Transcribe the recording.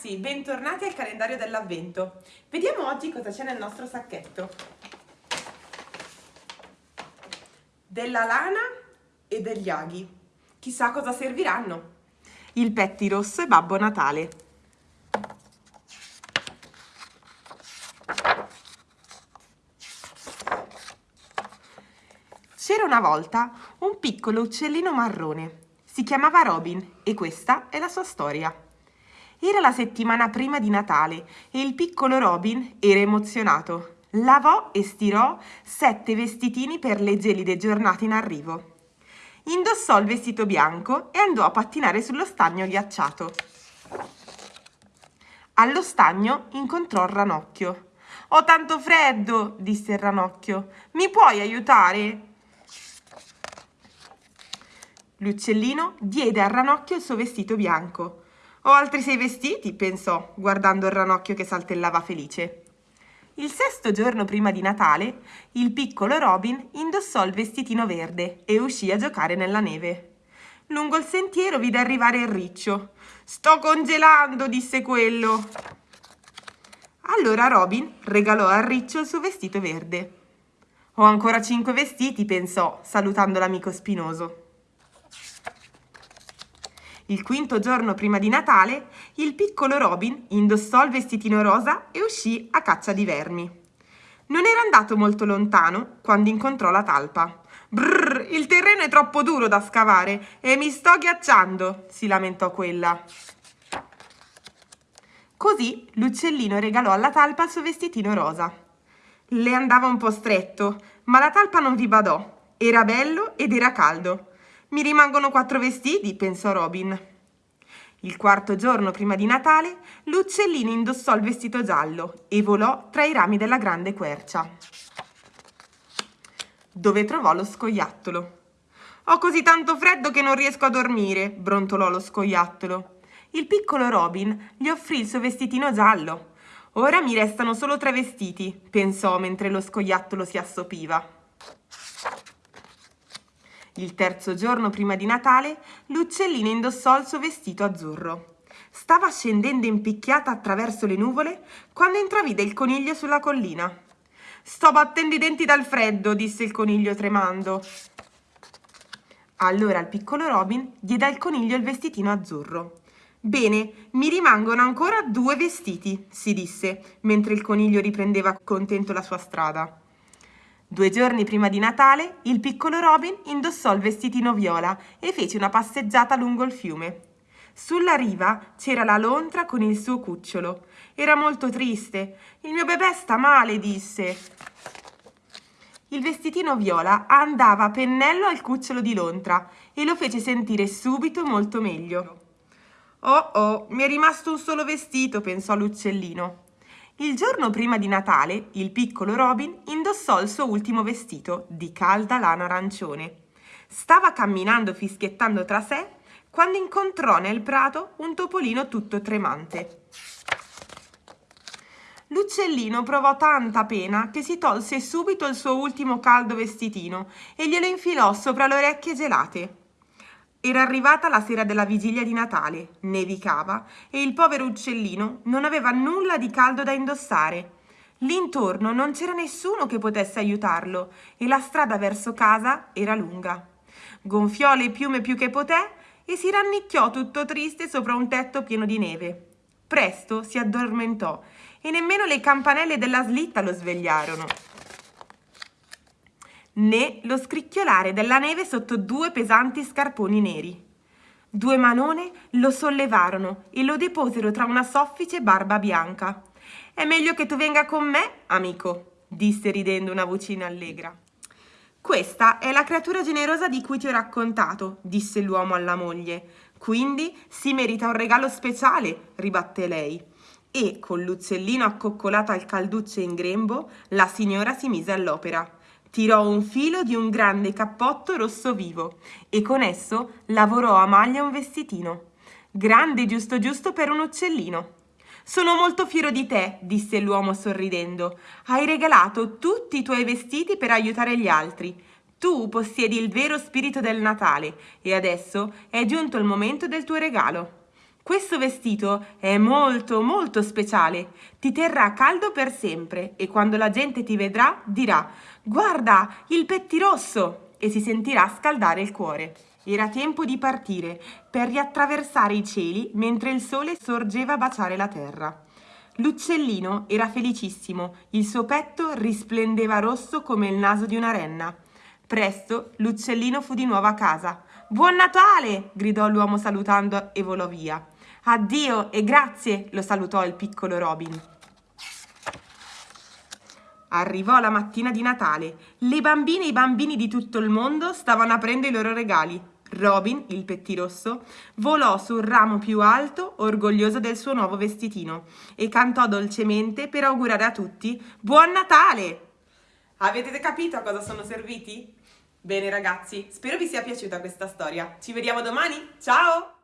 ragazzi, bentornati al calendario dell'avvento. Vediamo oggi cosa c'è nel nostro sacchetto. Della lana e degli aghi. Chissà cosa serviranno. Il petti rosso e Babbo Natale. C'era una volta un piccolo uccellino marrone. Si chiamava Robin e questa è la sua storia. Era la settimana prima di Natale e il piccolo Robin era emozionato. Lavò e stirò sette vestitini per le gelide giornate in arrivo. Indossò il vestito bianco e andò a pattinare sullo stagno ghiacciato. Allo stagno incontrò il ranocchio. Ho tanto freddo, disse il ranocchio. Mi puoi aiutare? L'uccellino diede al ranocchio il suo vestito bianco. Ho altri sei vestiti, pensò, guardando il ranocchio che saltellava felice. Il sesto giorno prima di Natale, il piccolo Robin indossò il vestitino verde e uscì a giocare nella neve. Lungo il sentiero vide arrivare il riccio. Sto congelando, disse quello. Allora Robin regalò al riccio il suo vestito verde. Ho ancora cinque vestiti, pensò, salutando l'amico spinoso. Il quinto giorno prima di Natale, il piccolo Robin indossò il vestitino rosa e uscì a caccia di vermi. Non era andato molto lontano quando incontrò la talpa. Brrr, il terreno è troppo duro da scavare e mi sto ghiacciando, si lamentò quella. Così l'uccellino regalò alla talpa il suo vestitino rosa. Le andava un po' stretto, ma la talpa non vi badò. Era bello ed era caldo. Mi rimangono quattro vestiti, pensò Robin. Il quarto giorno prima di Natale, l'uccellino indossò il vestito giallo e volò tra i rami della grande quercia, dove trovò lo scoiattolo. Ho così tanto freddo che non riesco a dormire, brontolò lo scoiattolo. Il piccolo Robin gli offrì il suo vestitino giallo. Ora mi restano solo tre vestiti, pensò mentre lo scoiattolo si assopiva. Il terzo giorno prima di Natale, l'uccellino indossò il suo vestito azzurro. Stava scendendo impicchiata attraverso le nuvole quando intravide il coniglio sulla collina. Sto battendo i denti dal freddo, disse il coniglio tremando. Allora il piccolo Robin diede al coniglio il vestitino azzurro. Bene, mi rimangono ancora due vestiti, si disse, mentre il coniglio riprendeva contento la sua strada. Due giorni prima di Natale, il piccolo Robin indossò il vestitino viola e fece una passeggiata lungo il fiume. Sulla riva c'era la lontra con il suo cucciolo. Era molto triste. Il mio bebè sta male, disse. Il vestitino viola andava a pennello al cucciolo di lontra e lo fece sentire subito molto meglio. Oh oh, mi è rimasto un solo vestito, pensò l'uccellino. Il giorno prima di Natale, il piccolo Robin indossò il suo ultimo vestito di calda lana arancione. Stava camminando fischiettando tra sé quando incontrò nel prato un topolino tutto tremante. L'uccellino provò tanta pena che si tolse subito il suo ultimo caldo vestitino e glielo infilò sopra le orecchie gelate. Era arrivata la sera della vigilia di Natale, nevicava e il povero uccellino non aveva nulla di caldo da indossare. Lì intorno non c'era nessuno che potesse aiutarlo e la strada verso casa era lunga. Gonfiò le piume più che poté e si rannicchiò tutto triste sopra un tetto pieno di neve. Presto si addormentò e nemmeno le campanelle della slitta lo svegliarono né lo scricchiolare della neve sotto due pesanti scarponi neri. Due manone lo sollevarono e lo deposero tra una soffice barba bianca. È meglio che tu venga con me, amico, disse ridendo una vocina allegra. Questa è la creatura generosa di cui ti ho raccontato, disse l'uomo alla moglie. Quindi si merita un regalo speciale, ribatté lei. E, con l'uccellino accoccolato al calduccio in grembo, la signora si mise all'opera. Tirò un filo di un grande cappotto rosso vivo e con esso lavorò a maglia un vestitino, grande giusto giusto per un uccellino. Sono molto fiero di te, disse l'uomo sorridendo. Hai regalato tutti i tuoi vestiti per aiutare gli altri. Tu possiedi il vero spirito del Natale e adesso è giunto il momento del tuo regalo. Questo vestito è molto molto speciale, ti terrà caldo per sempre e quando la gente ti vedrà dirà guarda il pettirosso e si sentirà scaldare il cuore. Era tempo di partire per riattraversare i cieli mentre il sole sorgeva a baciare la terra. L'uccellino era felicissimo, il suo petto risplendeva rosso come il naso di una renna. Presto l'uccellino fu di nuovo a casa. Buon Natale! gridò l'uomo salutando e volò via. Addio e grazie! lo salutò il piccolo Robin. Arrivò la mattina di Natale. Le bambine e i bambini di tutto il mondo stavano aprendo i loro regali. Robin, il pettirosso, volò sul ramo più alto, orgoglioso del suo nuovo vestitino, e cantò dolcemente per augurare a tutti Buon Natale! Avete capito a cosa sono serviti? Bene ragazzi, spero vi sia piaciuta questa storia. Ci vediamo domani, ciao!